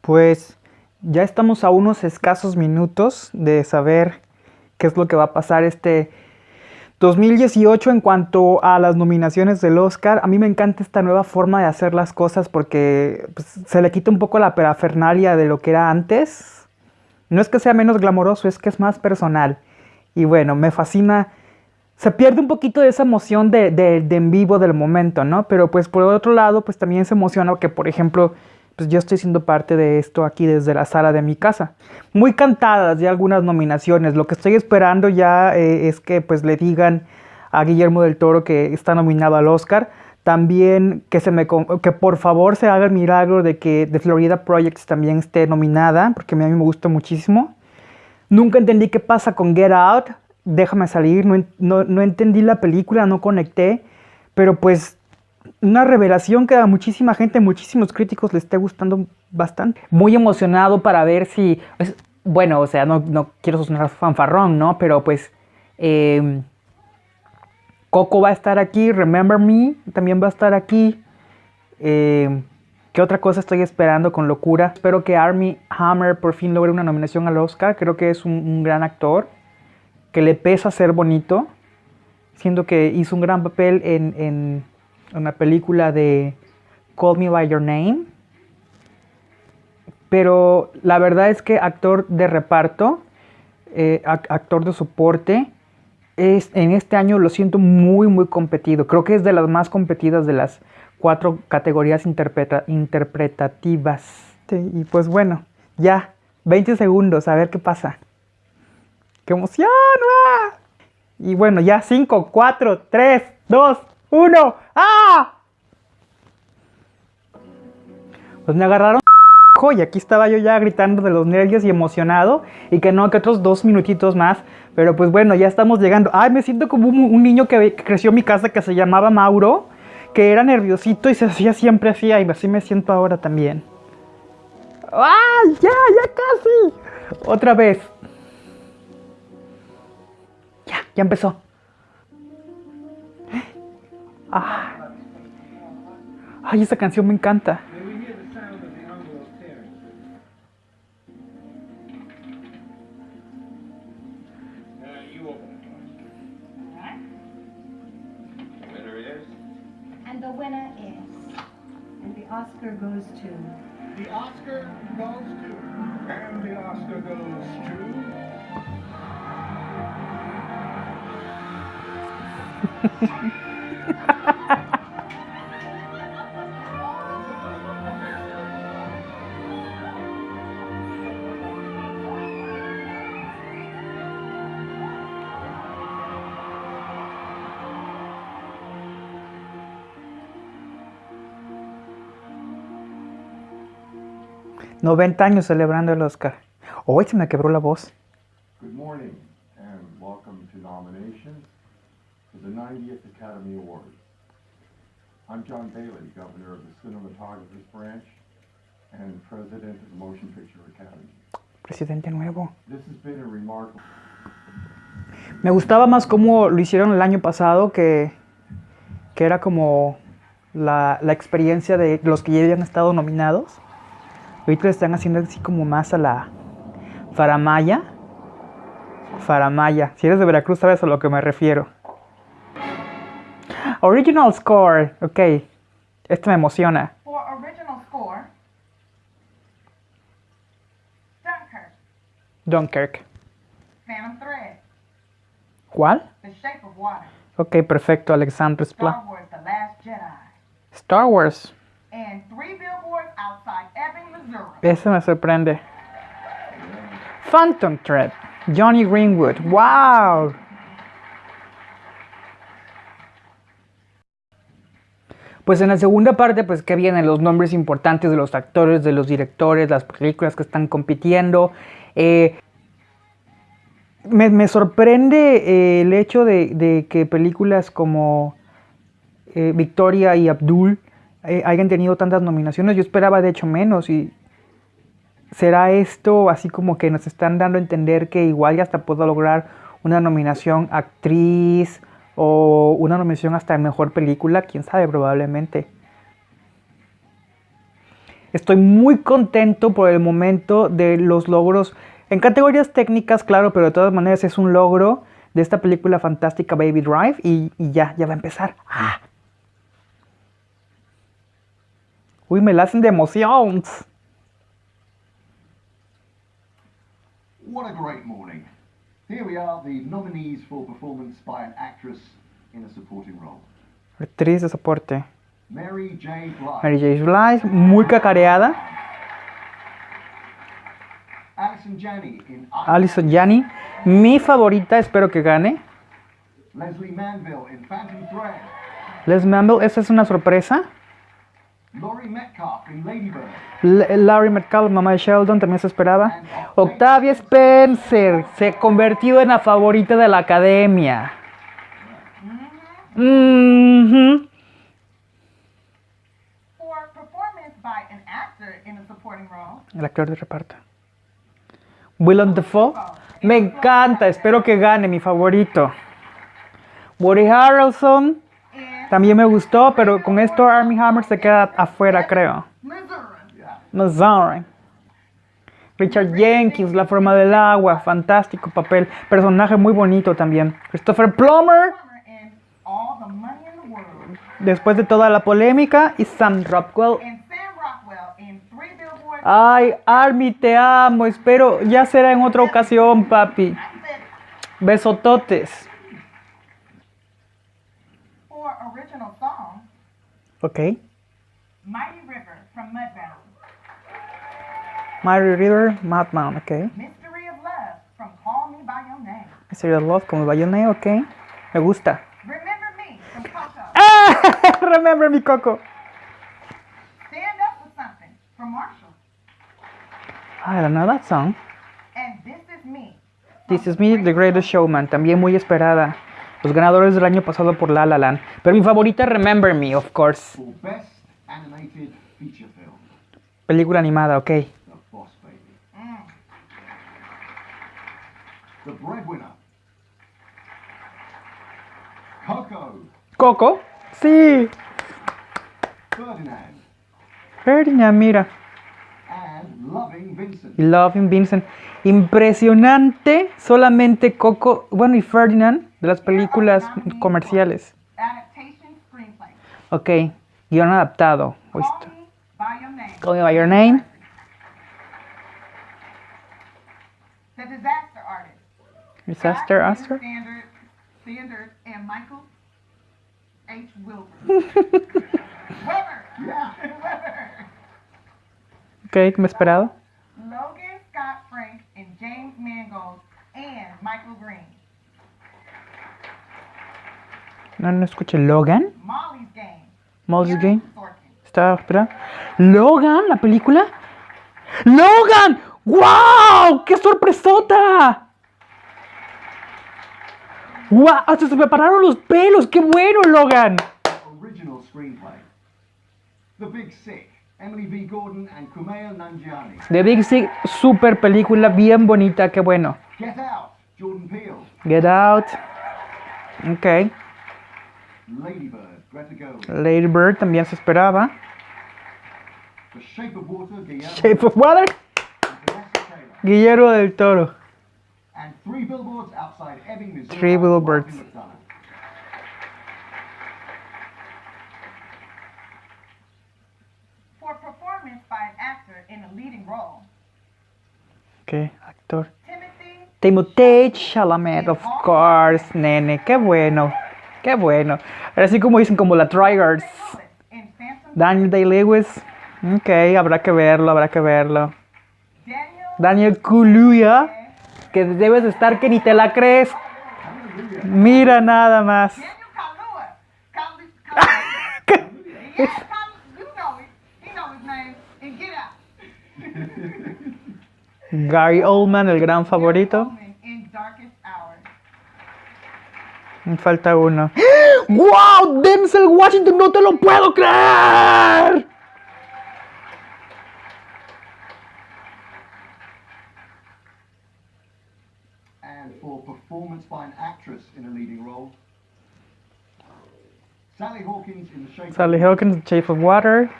Pues ya estamos a unos escasos minutos de saber qué es lo que va a pasar este 2018 en cuanto a las nominaciones del Oscar. A mí me encanta esta nueva forma de hacer las cosas porque pues, se le quita un poco la perafernalia de lo que era antes. No es que sea menos glamoroso, es que es más personal. Y bueno, me fascina. Se pierde un poquito de esa emoción de, de, de en vivo del momento, ¿no? Pero pues por otro lado, pues también se emociona que, por ejemplo, pues yo estoy siendo parte de esto aquí desde la sala de mi casa. Muy cantadas ya algunas nominaciones. Lo que estoy esperando ya eh, es que pues le digan a Guillermo del Toro que está nominado al Oscar. También que, se me, que por favor se haga el milagro de que The Florida Project también esté nominada, porque a mí me gustó muchísimo. Nunca entendí qué pasa con Get Out. Déjame salir, no, no, no entendí la película, no conecté. Pero pues una revelación que a muchísima gente, muchísimos críticos le esté gustando bastante. Muy emocionado para ver si, pues, bueno, o sea, no, no, quiero sonar fanfarrón, ¿no? Pero pues eh, Coco va a estar aquí, Remember Me también va a estar aquí. Eh, ¿Qué otra cosa estoy esperando con locura? Espero que Army Hammer por fin logre una nominación al Oscar. Creo que es un, un gran actor, que le pesa ser bonito, siendo que hizo un gran papel en, en una película de Call Me By Your Name. Pero la verdad es que actor de reparto, eh, actor de soporte, es, en este año lo siento muy, muy competido. Creo que es de las más competidas de las cuatro categorías interpreta interpretativas. y pues bueno, ya, 20 segundos, a ver qué pasa. ¡Qué emoción! Y bueno, ya 5, 4, 3, 2, uno. ¡Ah! Pues me agarraron y aquí estaba yo ya gritando de los nervios y emocionado y que no, que otros dos minutitos más, pero pues bueno, ya estamos llegando. Ay, me siento como un, niño que, creció en mi casa que se llamaba Mauro, que era nerviosito y se hacía siempre así, y así me siento ahora también. ¡Ay, ya, ya casi! Otra vez. Ya, ya empezó. Ah. Ay, esa canción me encanta. 90 años celebrando el Oscar. Hoy se me quebró la voz. Good morning and welcome to nominations for the 90th Academy Awards. I'm John Bailey, Governor of the Cinematographer's Branch and President of the Motion Picture Academy. Presidente nuevo. This has been a remarkable... Me gustaba más cómo lo hicieron el año pasado, que, que era como la, la experiencia de los que ya habían estado nominados. Ahorita lo están haciendo así como más a la faramaya. Faramaya. Si eres de Veracruz sabes a lo que me refiero. Original score. Ok. Esto me emociona. For original score, Dunkirk, Dunkirk. Phantom Thread, ¿Cuál? The Shape of Water, Ok, perfecto. Alexandre. Star Wars, The Last Jedi, Star Wars. and three billboards outside. Eso me sorprende. Phantom Thread. Johnny Greenwood. ¡Wow! Pues en la segunda parte, pues que vienen los nombres importantes de los actores, de los directores, las películas que están compitiendo. Eh, me, me, sorprende eh, el hecho de, de, que películas como eh, Victoria y Abdul eh, hayan tenido tantas nominaciones. Yo esperaba de hecho menos y será esto así como que nos están dando a entender que igual ya hasta puedo lograr una nominación actriz o una nominación hasta mejor película, quién sabe, probablemente. Estoy muy contento por el momento de los logros en categorías técnicas, claro, pero de todas maneras es un logro de esta película fantástica Baby Drive y, y ya, ya va a empezar. ¡Ah! Uy, me la hacen de emoción. What a great morning. Here we are, the nominees for performance by an actress in a supporting role. Actriz de soporte. Mary J. Blige. Mary J. Blige, muy cacareada. Alison Janney in Alison Janney, mi favorita, espero que gane. Leslie Manville in Phantom Thread. Les Mamble, esa es una sorpresa. Laurie Metcalf in Lady Bird. L- Larry Metcalf, mamá de Sheldon, también se esperaba. Octavia Spencer se ha convertido en la favorita de la academia. Supporting role, El actor de reparto. Willem Dafoe. Me encanta, espero que gane, mi favorito. Woody Harrelson. También me gustó, pero con esto Army Hammer se queda afuera, creo. Missouri. Richard Jenkins, La forma del agua, fantástico papel. Personaje muy bonito también. Christopher Plummer, después de toda la polémica. Y Sam Rockwell. Ay, Army, te amo. Espero, ya será en otra ocasión, papi. Besototes. For original song, Ok. Mighty River from Mudbound. Mary River, Madman, ok. Mystery of Love from Call Me By Your Name. Serial Love, como Bayonne, ok. Me gusta. Remember Me from Coco. Ah, remember mi coco. Stand Up With Something from Marshall. I don't know that song. And This Is Me. This is Me, The Greatest Showman, también muy esperada. Los ganadores del año pasado por La La Land. Pero mi favorita, Remember Me, of course. Best Animated Feature Film. Película animada, ok. The Boss Baby. Mm. The Breadwinner. Coco. Coco. Sí. Ferdinand. Ferdinand, mira. And Loving Vincent. Loving Vincent. Impresionante. Solamente Coco, bueno, y Ferdinand de las películas comerciales. Ok. Guión adaptado. Listo. Me By Your Name. Call Me By Your Name. Disaster Artist. Disaster. Ok, me esperado. Logan Scott Frank and James Mangold and Michael Green. No, no escuché. Logan. Molly's Game. Molly's Game. Estaba esperando. Logan, la película. Logan. ¡Wow! ¡Qué sorpresota! ¡Wow! Hasta se me pararon los pelos. ¡Qué bueno, Logan! Original Screenplay. The Big Sick. Emily V. Gordon and Kumail Nanjiani. The Big Sick, super película, bien bonita, qué bueno. Get Out. Jordan Peele. Get Out. Ok. Lady Bird. También se esperaba. The Shape of Water. Guillermo Shape of Water. and Vanessa Taylor. Guillermo del Toro. And Three Billboards Outside Ebbing, Missouri. Three by Billboards. Martin McDonough. For performance by an actor in a leading role, Ok, actor. Timothy Chalamet, of course, nene. Qué bueno. Qué bueno. Así como dicen, como la Phantom Daniel Day-Lewis. Ok, habrá que verlo, habrá que verlo. Daniel Kaluuya, que debes de estar que ni te la crees. Mira nada más. Gary Oldman, el gran favorito. Woman In darkest hours. Me falta uno. ¡Wow! Denzel Washington, no te lo puedo creer. And for performance by an actress in a leading role, Sally Hawkins in The Shape Sally of Hawkins, Shape of Water.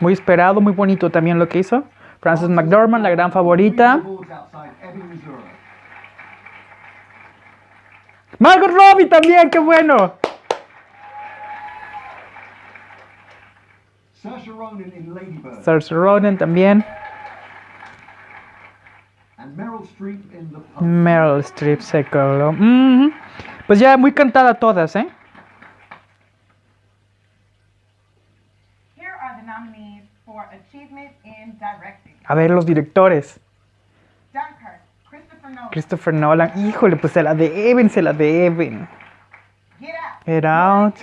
Muy esperado, muy bonito también lo que hizo. Frances McDormand, la gran favorita. Awards outside Ebbing, Missouri. Margot Robbie también, qué bueno. Saoirse Ronan in Lady Bird. Saoirse Ronan también. and Meryl Streep in The Post. Meryl Streep se coló. Ujú. Pues ya muy cantada todas, ¿eh? Here are the nominees for Achievement in Directing. A ver, los directores. Christopher Nolan. Híjole, pues se la deben, se la deben. Get Out.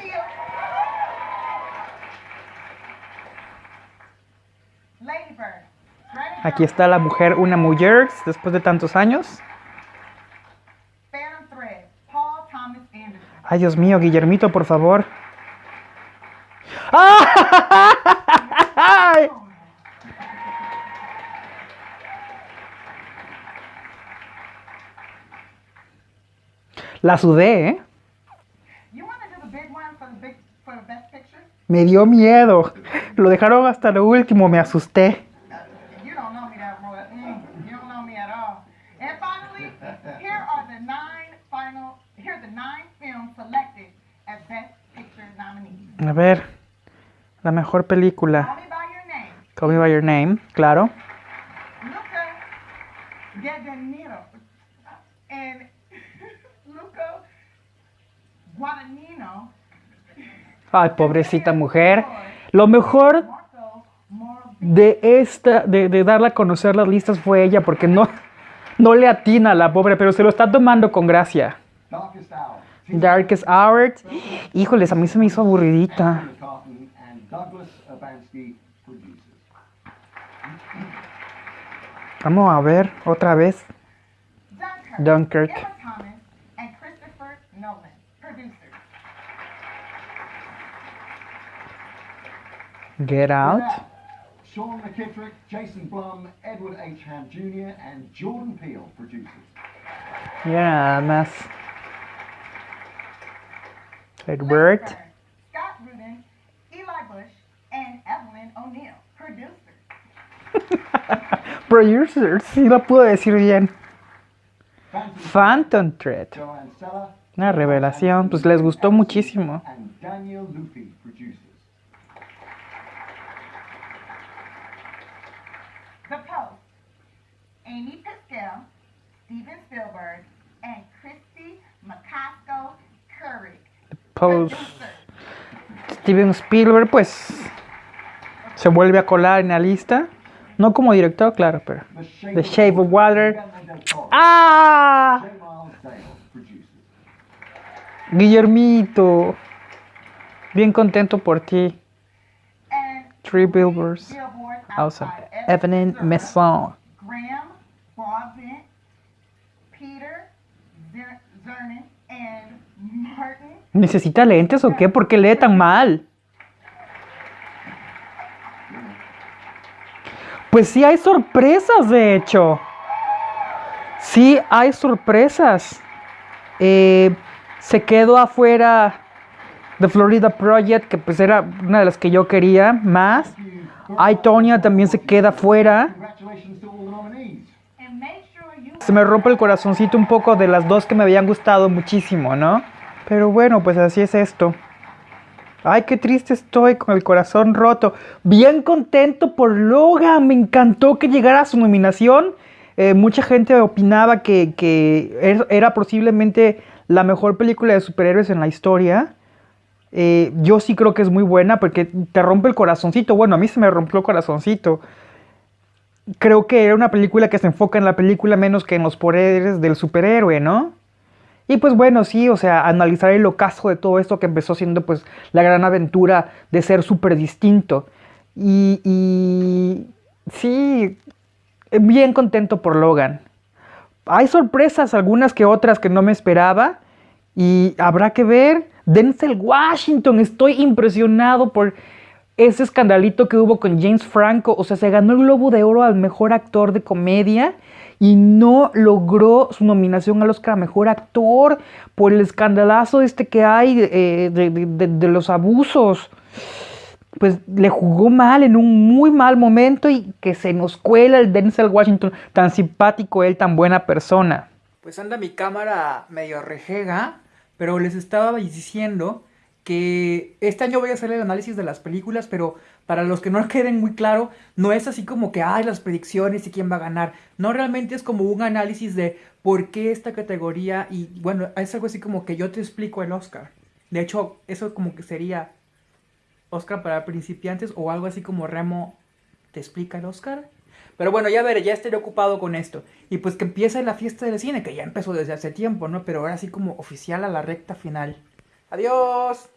Aquí está la mujer, una mujer, después de tantos años. Ay, Dios mío, Guillermito, por favor. ¡Ay! the best picture? Me dio miedo. Lo dejaron hasta lo último, me asusté. You don't know me that well. You don't know me at all. And finally, here are the nine final. Here are the nine films selected as best picture nominees. A ver, la mejor película. Call me by your name. Call Me By Your Name, claro. Luca Guadagnino and. Ay, pobrecita mujer. Lo mejor de esta, de, de darla a conocer las listas fue ella, porque no, no le atina a la pobre, pero se lo está tomando con gracia. Darkest Hour. Híjoles, a mí se me hizo aburridita. Vamos a ver otra vez. Dunkirk. Dunkirk. Emma Thomas and Christopher Nolan, producers. Get Out. Sean McKittrick, Jason Blum, Edward H. Ham Jr., and Jordan Peele producers. Nada más. Edward. Scott Rudin, Eli Bush, and Evelyn O'Neill, producers. Producers, sí lo puedo decir bien. Phantom Thread. Una revelación, pues les gustó muchísimo. And Daniel Lupi producers. The Post, Amy Pascal, Spielberg, and Christy McCaskill Curry, Post. Steven Spielberg, pues se vuelve a colar en la lista. No como director, claro, pero. The Shape, of Water. ¡Ah! Guillermito. Bien contento por ti. Three billboards outside Evening. Maison. ¿Necesita lentes o qué? ¿Por qué lee tan mal? Pues sí hay sorpresas, de hecho. Sí hay sorpresas. Eh, se quedó afuera de Florida Project, que pues era una de las que yo quería más. I, Tonya también se queda fuera. Congratulations to all the nominees. and make sure you Se me rompe el corazoncito un poco de las dos que me habían gustado muchísimo, ¿no? Pero bueno, pues así es esto. Ay, qué triste estoy con el corazón roto. Bien contento por Logan. Me encantó que llegara a su nominación. Eh, mucha gente opinaba que, que er- era posiblemente la mejor película de superhéroes en la historia. Eh, yo sí creo que es muy buena porque te rompe el corazoncito. Bueno, a mí se me rompió el corazoncito. Creo que era una película que se enfoca en la película menos que en los poderes del superhéroe, ¿no? Y pues bueno, sí, o sea, analizar el ocaso de todo esto que empezó siendo pues la gran aventura de ser súper distinto. Y, y sí, bien contento por Logan. Hay sorpresas, algunas que otras que no me esperaba. Y habrá que ver. Denzel Washington, estoy impresionado por ese escandalito que hubo con James Franco. O sea, se ganó el Globo de Oro al mejor actor de comedia y no logró su nominación al Oscar a mejor actor por el escandalazo este que hay eh, de, los abusos. pues le jugó mal en un muy mal momento y que se nos cuela el Denzel Washington, tan simpático él, tan buena persona. Pues anda mi cámara medio rejega, pero les estaba diciendo que este año voy a hacer el análisis de las películas, pero para los que no queden muy claro, no es así como que hay las predicciones y quién va a ganar. No, realmente es como un análisis de por qué esta categoría y bueno, es algo así como que yo te explico el Oscar. De hecho, eso como que sería Oscar para principiantes o algo así como Remo te explica el Oscar. Pero bueno, ya veré, ya estaré ocupado con esto. Y pues que empiece la fiesta del cine, que ya empezó desde hace tiempo, ¿no? Pero ahora sí como oficial a la recta final. Adiós.